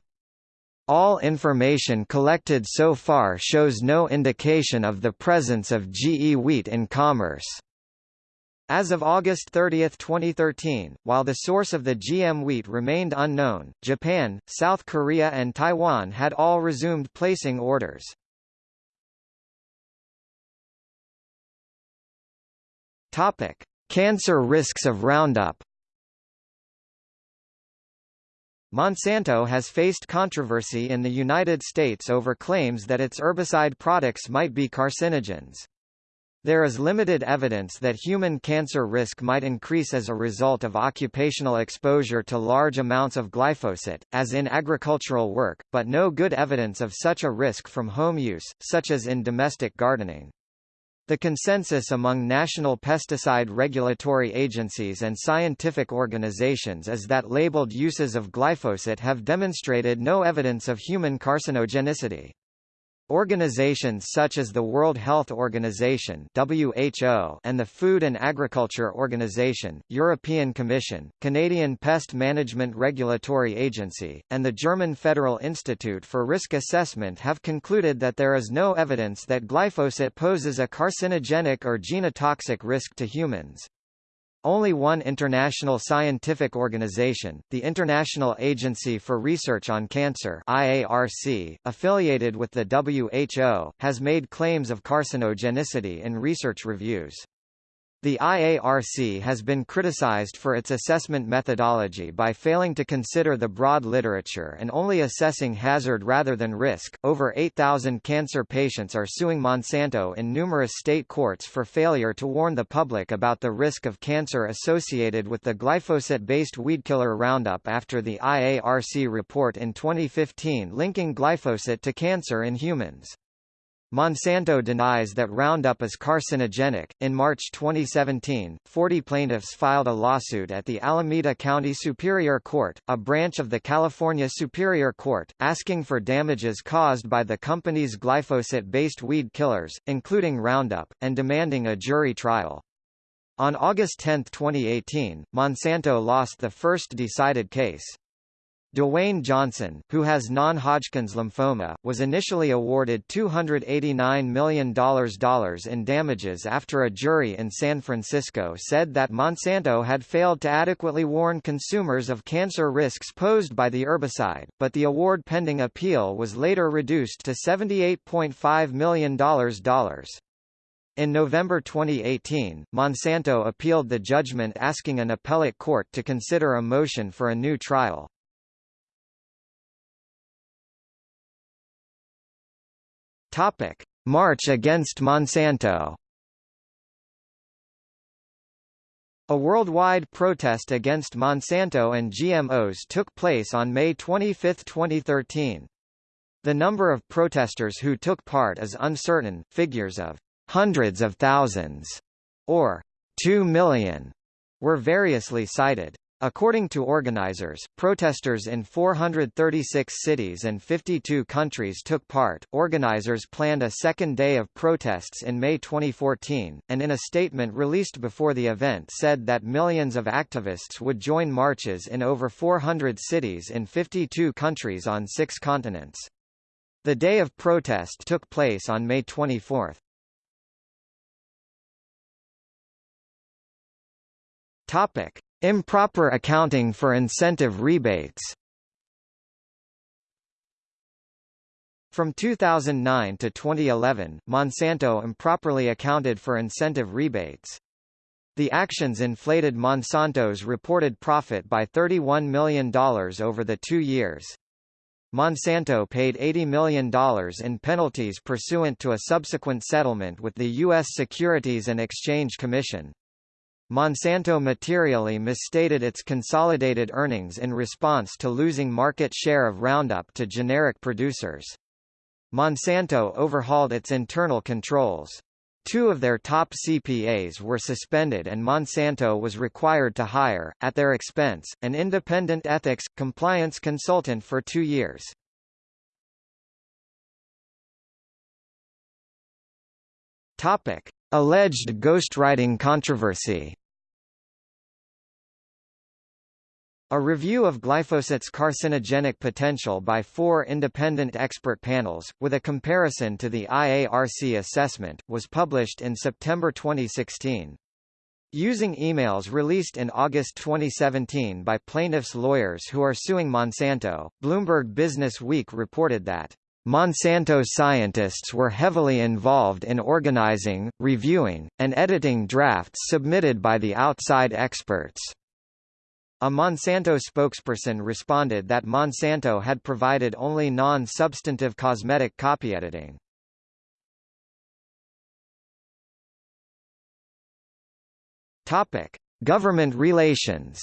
All information collected so far shows no indication of the presence of GE wheat in commerce. As of August 30, 2013, while the source of the GM wheat remained unknown, Japan, South Korea and Taiwan had all resumed placing orders. Cancer risks of Roundup Monsanto has faced controversy in the United States over claims that its herbicide products might be carcinogens. There is limited evidence that human cancer risk might increase as a result of occupational exposure to large amounts of glyphosate, as in agricultural work, but no good evidence of such a risk from home use, such as in domestic gardening. The consensus among national pesticide regulatory agencies and scientific organizations is that labeled uses of glyphosate have demonstrated no evidence of human carcinogenicity. Organizations such as the World Health Organization (WHO) and the Food and Agriculture Organization, European Commission, Canadian Pest Management Regulatory Agency, and the German Federal Institute for Risk Assessment have concluded that there is no evidence that glyphosate poses a carcinogenic or genotoxic risk to humans. Only one international scientific organization, the International Agency for Research on Cancer IARC, affiliated with the WHO, has made claims of carcinogenicity in research reviews. The IARC has been criticized for its assessment methodology by failing to consider the broad literature and only assessing hazard rather than risk. Over 8,000 cancer patients are suing Monsanto in numerous state courts for failure to warn the public about the risk of cancer associated with the glyphosate-based weedkiller Roundup after the IARC report in 2015 linking glyphosate to cancer in humans. Monsanto denies that Roundup is carcinogenic. In March 2017, 40 plaintiffs filed a lawsuit at the Alameda County Superior Court, a branch of the California Superior Court, asking for damages caused by the company's glyphosate-based weed killers, including Roundup, and demanding a jury trial. On August 10, 2018, Monsanto lost the first decided case. Dewayne Johnson, who has non-Hodgkin's lymphoma, was initially awarded $289 million in damages after a jury in San Francisco said that Monsanto had failed to adequately warn consumers of cancer risks posed by the herbicide, but the award pending appeal was later reduced to $78.5 million. In November 2018, Monsanto appealed the judgment asking an appellate court to consider a motion for a new trial. Topic: March against Monsanto. A worldwide protest against Monsanto and GMOs took place on May 25, 2013. The number of protesters who took part is uncertain, figures of hundreds of thousands or 2 million were variously cited. According to organizers, protesters in 436 cities and 52 countries took part. Organizers planned a second day of protests in May 2014, and in a statement released before the event said that millions of activists would join marches in over 400 cities in 52 countries on six continents. The day of protest took place on May 24. Topic: Improper accounting for incentive rebates From 2009 to 2011, Monsanto improperly accounted for incentive rebates. The actions inflated Monsanto's reported profit by $31 million over the two years. Monsanto paid $80 million in penalties pursuant to a subsequent settlement with the U.S. Securities and Exchange Commission. Monsanto materially misstated its consolidated earnings in response to losing market share of Roundup to generic producers. Monsanto overhauled its internal controls. Two of their top CPAs were suspended and Monsanto was required to hire, at their expense, an independent ethics, compliance consultant for two years. Topic. Alleged ghostwriting controversy A review of glyphosate's carcinogenic potential by four independent expert panels, with a comparison to the IARC assessment, was published in September 2016. Using emails released in August 2017 by plaintiffs' lawyers who are suing Monsanto, Bloomberg Business Week reported that Monsanto scientists were heavily involved in organizing, reviewing, and editing drafts submitted by the outside experts. A Monsanto spokesperson responded that Monsanto had provided only non-substantive cosmetic copy editing. Government relations.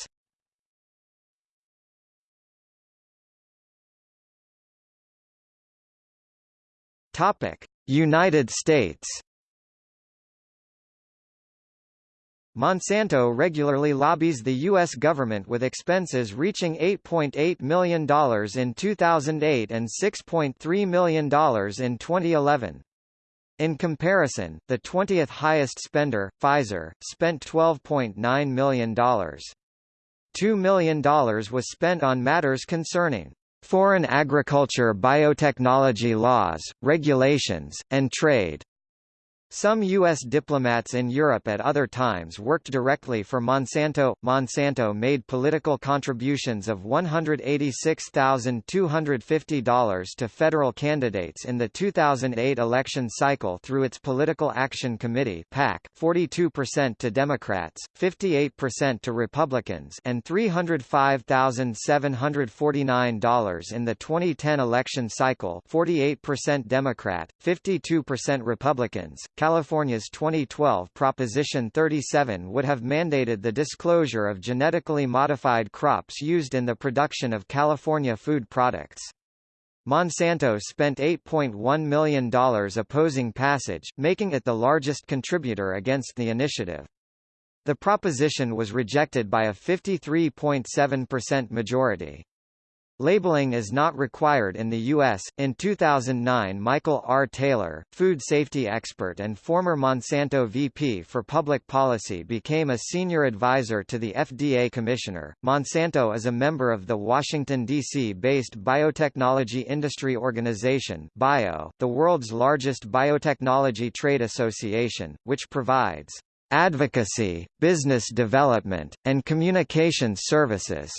Topic: United States. Monsanto regularly lobbies the U.S. government with expenses reaching $8.8 million in 2008 and $6.3 million in 2011. In comparison, the 20th highest spender, Pfizer, spent $12.9 million. $2 million was spent on matters concerning foreign agriculture biotechnology laws, regulations, and trade. Some U.S. diplomats in Europe at other times worked directly for Monsanto. Monsanto made political contributions of $186,250 to federal candidates in the 2008 election cycle through its Political Action Committee (PAC), 42% to Democrats, 58% to Republicans, and $305,749 in the 2010 election cycle, 48% Democrat, 52% Republicans. California's 2012 Proposition 37 would have mandated the disclosure of genetically modified crops used in the production of California food products. Monsanto spent $8.1 million opposing passage, making it the largest contributor against the initiative. The proposition was rejected by a 53.7% majority. Labeling is not required in the U.S. In 2009, Michael R. Taylor, food safety expert and former Monsanto VP for Public Policy, became a senior advisor to the FDA commissioner. Monsanto is a member of the Washington, D.C. based Biotechnology Industry Organization, BIO, the world's largest biotechnology trade association, which provides advocacy, business development, and communications services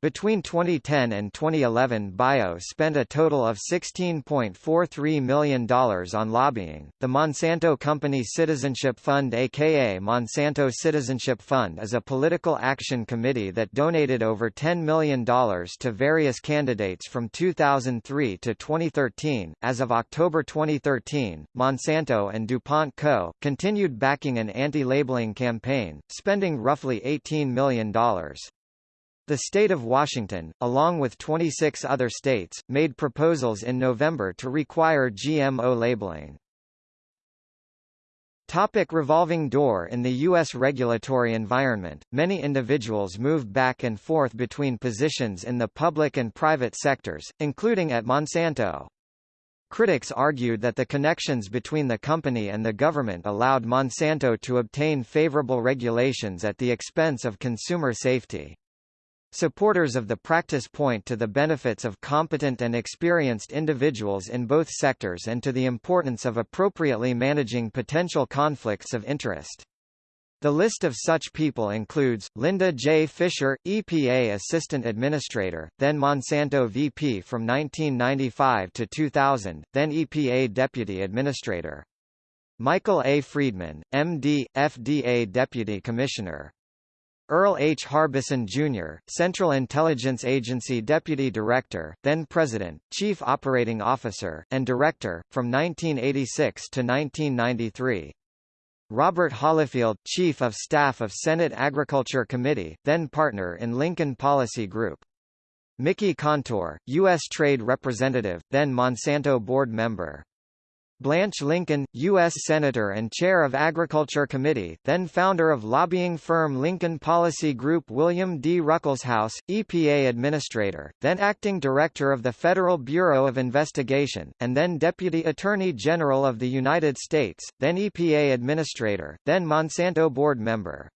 between 2010 and 2011 BIO spent a total of $16.43 million on lobbying. The Monsanto Company Citizenship Fund aka Monsanto Citizenship Fund is a political action committee that donated over $10 million to various candidates from 2003 to 2013. As of October 2013, Monsanto and DuPont Co. continued backing an anti-labeling campaign, spending roughly $18 million. The state of Washington, along with 26 other states, made proposals in November to require GMO labeling. Topic revolving door In the U.S. regulatory environment, many individuals move back and forth between positions in the public and private sectors, including at Monsanto. Critics argued that the connections between the company and the government allowed Monsanto to obtain favorable regulations at the expense of consumer safety. Supporters of the practice point to the benefits of competent and experienced individuals in both sectors and to the importance of appropriately managing potential conflicts of interest. The list of such people includes, Linda J. Fisher, EPA Assistant Administrator, then Monsanto VP from 1995 to 2000, then EPA Deputy Administrator. Michael A. Friedman, MD, FDA Deputy Commissioner. Earl H. Harbison, Jr., Central Intelligence Agency Deputy Director, then President, Chief Operating Officer, and Director, from 1986 to 1993. Robert Holifield, Chief of Staff of Senate Agriculture Committee, then partner in Lincoln Policy Group. Mickey Kantor, U.S. Trade Representative, then Monsanto Board Member. Blanche Lincoln, U.S. Senator and Chair of Agriculture Committee, then founder of lobbying firm Lincoln Policy Group William D. Ruckelshaus, EPA Administrator, then Acting Director of the Federal Bureau of Investigation, and then Deputy Attorney General of the United States, then EPA Administrator, then Monsanto Board Member.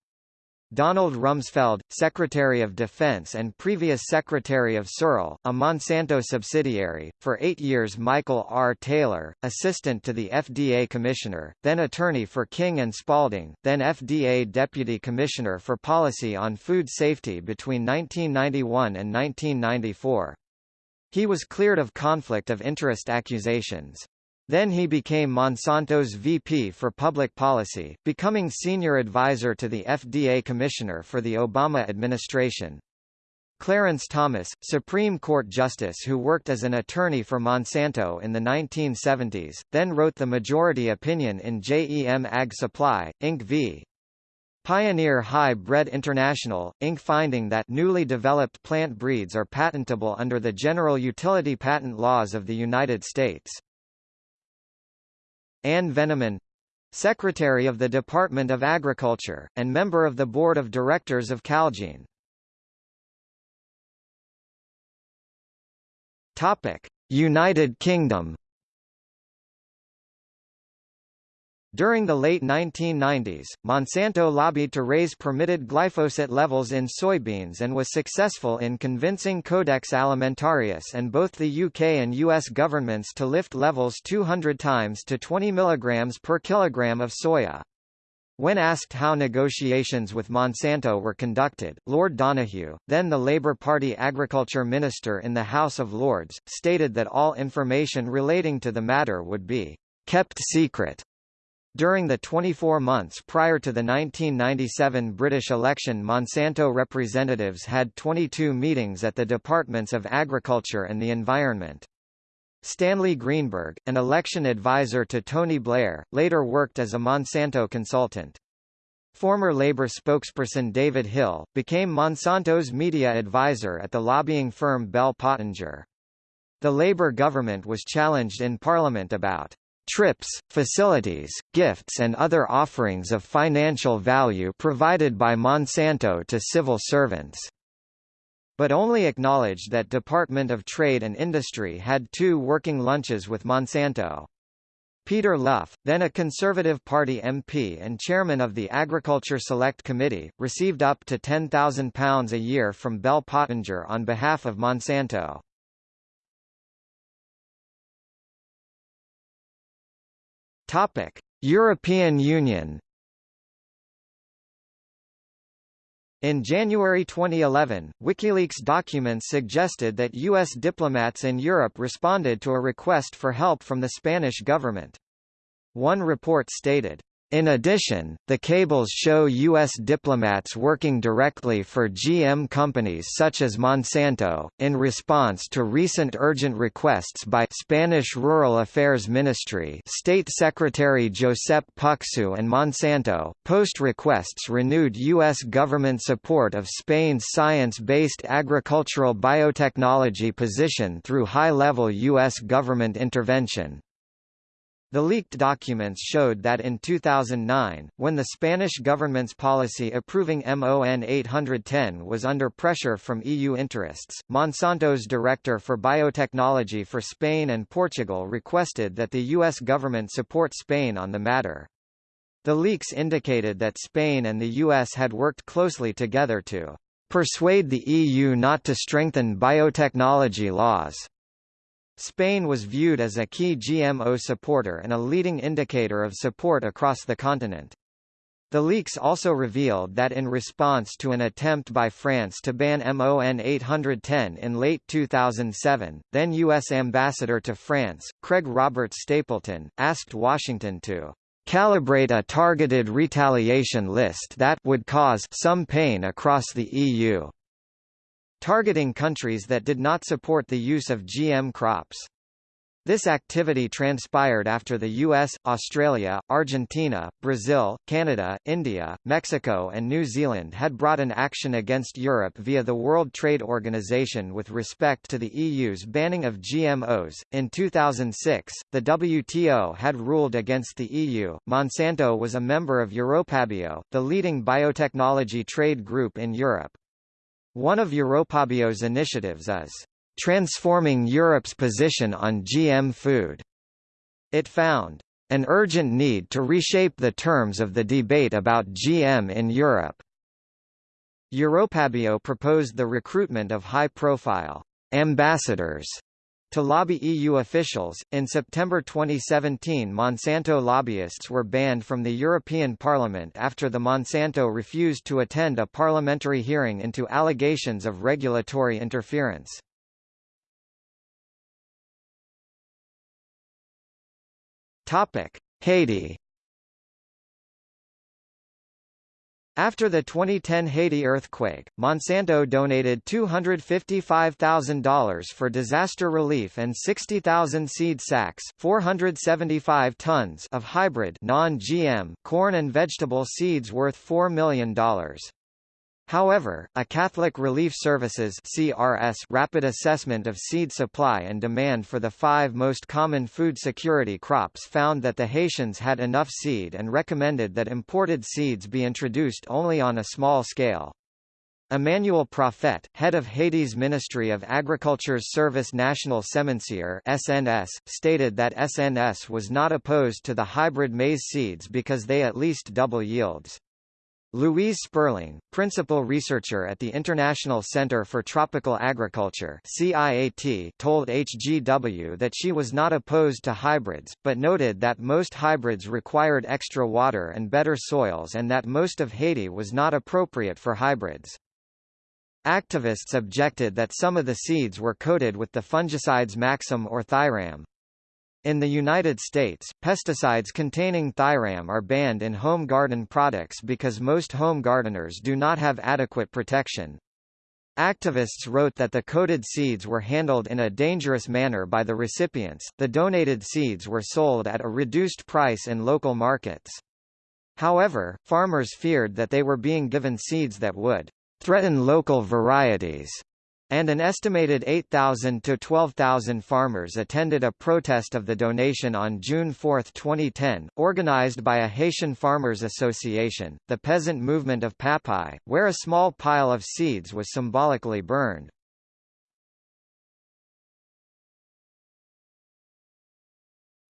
Donald Rumsfeld, Secretary of Defense and previous Secretary of Searle, a Monsanto subsidiary, for eight years Michael R. Taylor, Assistant to the FDA Commissioner, then Attorney for King and Spalding, then FDA Deputy Commissioner for Policy on Food Safety between 1991 and 1994. He was cleared of conflict of interest accusations. Then he became Monsanto's VP for Public Policy, becoming senior advisor to the FDA Commissioner for the Obama administration. Clarence Thomas, Supreme Court Justice who worked as an attorney for Monsanto in the 1970s, then wrote the majority opinion in JEM Ag Supply, Inc. v. Pioneer Hi-Bred International, Inc. finding that newly developed plant breeds are patentable under the general utility patent laws of the United States. Ann Veneman Secretary of the Department of Agriculture, and member of the Board of Directors of Calgene. United Kingdom During the late 1990s, Monsanto lobbied to raise permitted glyphosate levels in soybeans and was successful in convincing Codex Alimentarius and both the UK and US governments to lift levels 200 times to 20 mg per kilogram of soya. When asked how negotiations with Monsanto were conducted, Lord Donoughue, then the Labour Party Agriculture Minister in the House of Lords, stated that all information relating to the matter would be kept secret. During the 24 months prior to the 1997 British election Monsanto representatives had 22 meetings at the Departments of Agriculture and the Environment. Stanley Greenberg, an election advisor to Tony Blair, later worked as a Monsanto consultant. Former Labour spokesperson David Hill, became Monsanto's media advisor at the lobbying firm Bell Pottinger. The Labour government was challenged in Parliament about trips, facilities, gifts and other offerings of financial value provided by Monsanto to civil servants. But only acknowledged that Department of Trade and Industry had two working lunches with Monsanto. Peter Luff, then a Conservative Party MP and chairman of the Agriculture Select Committee, received up to £10,000 a year from Bell Pottinger on behalf of Monsanto. Topic: European Union. In January 2011, WikiLeaks documents suggested that U.S. diplomats in Europe responded to a request for help from the Spanish government. One report stated, in addition, the cables show U.S. diplomats working directly for GM companies such as Monsanto, in response to recent urgent requests by Spanish Rural Affairs Ministry State Secretary Josep Puxeu and Monsanto. Post requests renewed U.S. government support of Spain's science-based agricultural biotechnology position through high-level U.S. government intervention. The leaked documents showed that in 2009, when the Spanish government's policy approving MON 810 was under pressure from EU interests, Monsanto's director for biotechnology for Spain and Portugal requested that the U.S. government support Spain on the matter. The leaks indicated that Spain and the U.S. had worked closely together to persuade the EU not to strengthen biotechnology laws. Spain was viewed as a key GMO supporter and a leading indicator of support across the continent. The leaks also revealed that in response to an attempt by France to ban MON 810 in late 2007, then U.S. Ambassador to France, Craig Robert Stapleton, asked Washington to calibrate a targeted retaliation list that would cause some pain across the EU targeting countries that did not support the use of GM crops. This activity transpired after the US, Australia, Argentina, Brazil, Canada, India, Mexico and New Zealand had brought an action against Europe via the World Trade Organization with respect to the EU's banning of GMOs. In 2006, the WTO had ruled against the EU. Monsanto was a member of Europabio, the leading biotechnology trade group in Europe. One of Europabio's initiatives is transforming Europe's position on GM food. It found an urgent need to reshape the terms of the debate about GM in Europe. Europabio proposed the recruitment of high-profile ambassadors to lobby EU officials, in September 2017 Monsanto lobbyists were banned from the European Parliament after the Monsanto refused to attend a parliamentary hearing into allegations of regulatory interference. Haiti After the 2010 Haiti earthquake, Monsanto donated $255,000 for disaster relief and 60,000 seed sacks 475 tons of hybrid non-GM corn and vegetable seeds worth $4 million. However, a Catholic Relief Services CRS rapid assessment of seed supply and demand for the five most common food security crops found that the Haitians had enough seed and recommended that imported seeds be introduced only on a small scale. Emmanuel Prophet, head of Haiti's Ministry of Agriculture's Service National Semencier (SNS), stated that SNS was not opposed to the hybrid maize seeds because they at least double yields. Louise Sperling, principal researcher at the International Center for Tropical Agriculture CIAT, told HGW that she was not opposed to hybrids, but noted that most hybrids required extra water and better soils and that most of Haiti was not appropriate for hybrids. Activists objected that some of the seeds were coated with the fungicides Maxim or Thiram, in the United States, pesticides containing thiram are banned in home garden products because most home gardeners do not have adequate protection. Activists wrote that the coated seeds were handled in a dangerous manner by the recipients. The donated seeds were sold at a reduced price in local markets. However, farmers feared that they were being given seeds that would threaten local varieties and an estimated 8,000 to 12,000 farmers attended a protest of the donation on June 4, 2010, organized by a Haitian Farmers Association, the peasant movement of Papaye, where a small pile of seeds was symbolically burned.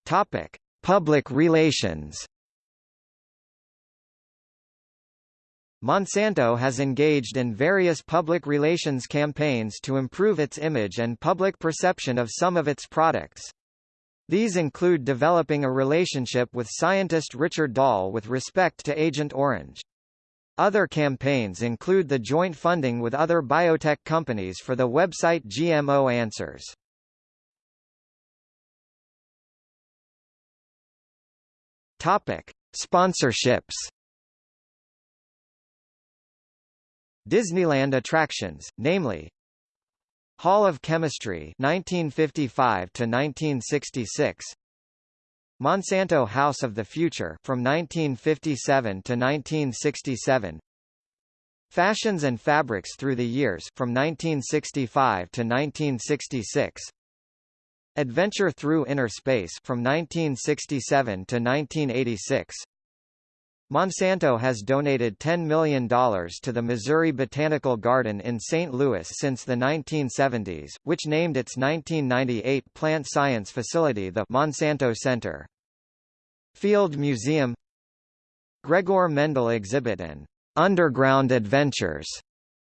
Topic: Public relations Monsanto has engaged in various public relations campaigns to improve its image and public perception of some of its products. These include developing a relationship with scientist Richard Doll with respect to Agent Orange. Other campaigns include the joint funding with other biotech companies for the website GMO Answers. Topic: Sponsorships Disneyland attractions, namely Hall of Chemistry 1955 to 1966 Monsanto House of the Future from 1957 to 1967 Fashions and Fabrics Through the Years from 1965 to 1966 Adventure Through Inner Space from 1967 to 1986 Monsanto has donated $10 million to the Missouri Botanical Garden in St. Louis since the 1970s, which named its 1998 plant science facility the Monsanto Center. Field Museum Gregor Mendel exhibit and Underground Adventures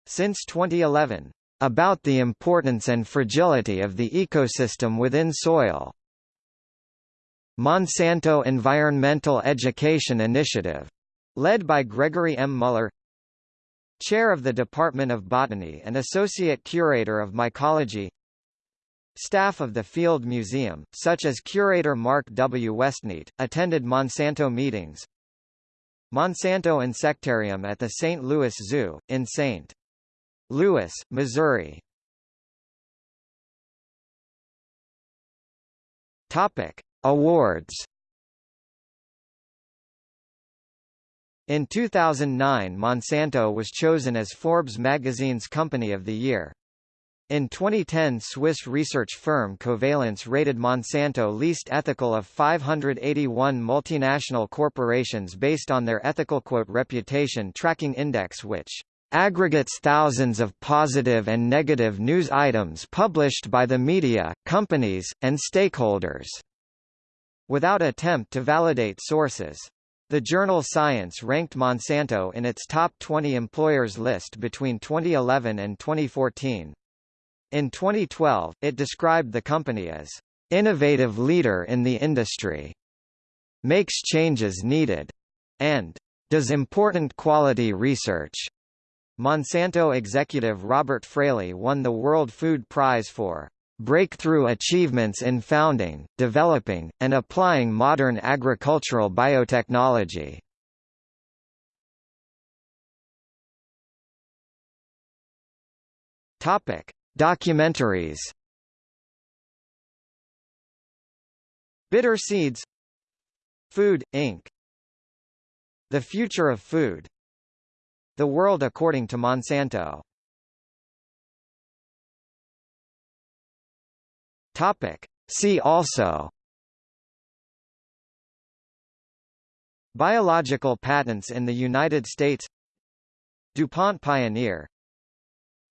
since 2011 about the importance and fragility of the ecosystem within soil. Monsanto Environmental Education Initiative Led by Gregory M. Mueller Chair of the Department of Botany and Associate Curator of Mycology Staff of the Field Museum, such as curator Mark W. Westneat, attended Monsanto meetings Monsanto Insectarium at the St. Louis Zoo, in St. Louis, Missouri Topic. Awards In 2009 Monsanto was chosen as Forbes magazine's Company of the Year. In 2010 Swiss research firm Covalence rated Monsanto least ethical of 581 multinational corporations based on their ethical quote reputation tracking index which aggregates thousands of positive and negative news items published by the media, companies, and stakeholders, without attempt to validate sources. The journal Science ranked Monsanto in its top 20 employers list between 2011 and 2014. In 2012, it described the company as innovative leader in the industry, makes changes needed, and does important quality research. Monsanto executive Robert Fraley won the World Food Prize for breakthrough achievements in founding, developing, and applying modern agricultural biotechnology. Topic: Documentaries. Bitter Seeds Food, Inc. The Future of Food The World According to Monsanto Topic. See also. Biological patents in the United States. DuPont Pioneer.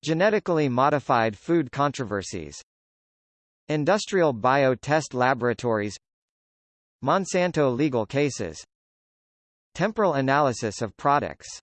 Genetically modified food controversies. Industrial bio-test laboratories. Monsanto legal cases. Temporal analysis of products